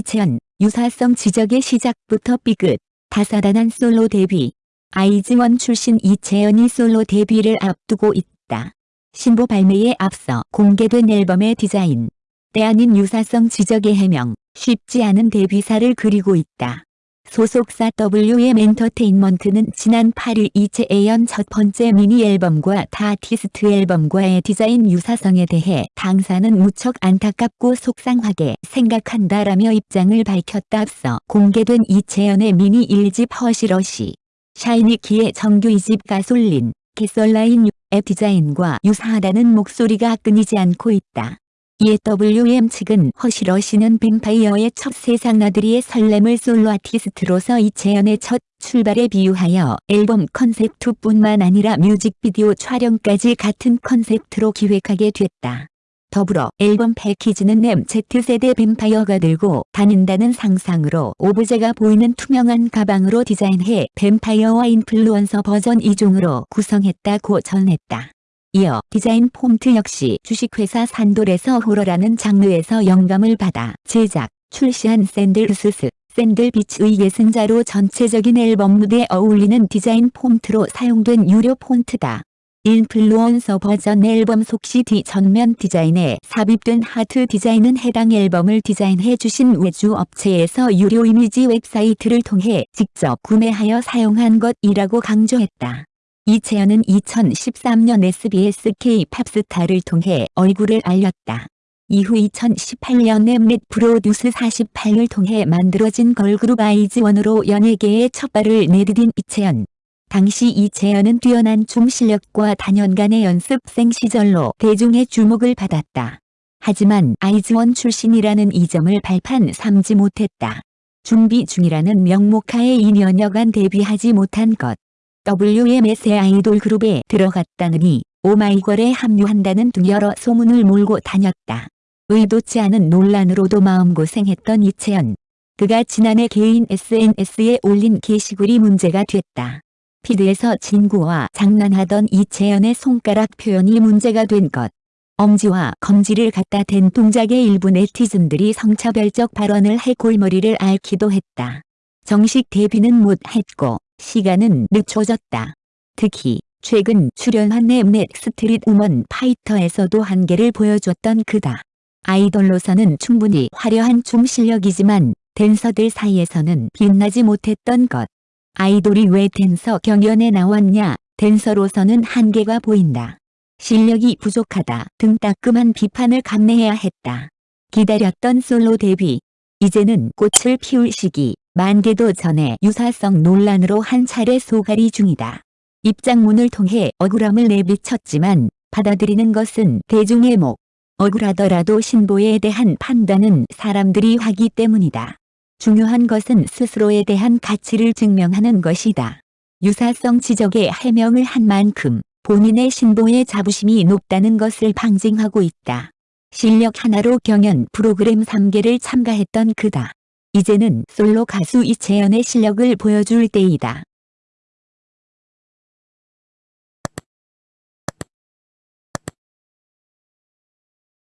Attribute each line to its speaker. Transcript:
Speaker 1: 이채연, 유사성 지적의 시작부터 삐끗, 다사다난 솔로 데뷔. 아이즈원 출신 이채연이 솔로 데뷔를 앞두고 있다. 신보 발매에 앞서 공개된 앨범의 디자인. 때 아닌 유사성 지적의 해명, 쉽지 않은 데뷔사를 그리고 있다. 소속사 WM 엔터테인먼트는 지난 8일 이채연의 첫 번째 미니 앨범과 타 아티스트 앨범과의 디자인 유사성에 대해 당사는 무척 안타깝고 속상하게 생각한다라며 입장을 밝혔다 앞서 공개된 이채연의 미니 1집 Hush Rush 샤이니 키의 정규 2집 가솔린 개설라인 앱 디자인과 유사하다는 목소리가 끊이지 않고 있다. 이에 WM 측은 Hush Rush는 뱀파이어의 첫 세상 나들이의 설렘을 솔로 아티스트로서 이채연의 첫 출발에 비유하여 앨범 컨셉트뿐만 아니라 뮤직비디오 촬영까지 같은 컨셉트로 기획하게 됐다. 더불어 앨범 패키지는 MZ세대 뱀파이어가 들고 다닌다는 상상으로 오브제가 보이는 투명한 가방으로 디자인해 뱀파이어와 인플루언서 버전 2종으로 구성했다고 전했다. 이어 디자인 폰트 역시 주식회사 산돌에서 호러라는 장르에서 영감을 받아 제작, 출시한 샌들스스, 샌들비치의 예승자로 전체적인 앨범 무대에 어울리는 디자인 폰트로 사용된 유료 폰트다. 인플루언서 버전 앨범 속 CD 전면 디자인에 삽입된 하트 디자인은 해당 앨범을 디자인해 주신 외주 업체에서 유료 이미지 웹사이트를 통해 직접 구매하여 사용한 것이라고 강조했다. 이채연은 2013년 SBS K-팝스타를 통해 얼굴을 알렸다. 이후 2018년 엠넷 프로듀스 48을 통해 만들어진 걸그룹 아이즈원으로 연예계에 첫 발을 내디딘 이채연. 당시 이채연은 뛰어난 춤 실력과 다년간의 연습생 시절로 대중의 주목을 받았다. 하지만 아이즈원 출신이라는 이 점을 발판 삼지 못했다. 준비 중이라는 명목하에 2년여간 데뷔하지 못한 것. WMS의 아이돌 그룹에 들어갔다느니 오마이걸에 합류한다는 등 여러 소문을 몰고 다녔다. 의도치 않은 논란으로도 마음고생했던 이채연. 그가 지난해 개인 SNS에 올린 게시글이 문제가 됐다. 피드에서 진구와 장난하던 이채연의 손가락 표현이 문제가 된 것. 엄지와 검지를 갖다 댄 동작의 일부 네티즌들이 성차별적 발언을 해 골머리를 앓기도 했다. 정식 데뷔는 못했고 시간은 늦춰졌다. 특히 최근 출연한 넷넷 스트릿 우먼 파이터에서도 한계를 보여줬던 그다. 아이돌로서는 충분히 화려한 춤 실력이지만 댄서들 사이에서는 빛나지 못했던 것. 아이돌이 왜 댄서 경연에 나왔냐 댄서로서는 한계가 보인다. 실력이 부족하다 등 따끔한 비판을 감내해야 했다. 기다렸던 솔로 데뷔. 이제는 꽃을 피울 시기 만개도 전에 유사성 논란으로 한 차례 소갈이 중이다. 입장문을 통해 억울함을 내비쳤지만 받아들이는 것은 대중의 목. 억울하더라도 신보에 대한 판단은 사람들이 하기 때문이다. 중요한 것은 스스로에 대한 가치를 증명하는 것이다. 유사성 지적에 해명을 한 만큼 본인의 신보의 자부심이 높다는 것을 방증하고 있다. 실력 하나로 경연 프로그램 3개를 참가했던 그다. 이제는 솔로 가수 이채연의 실력을 보여줄 때이다.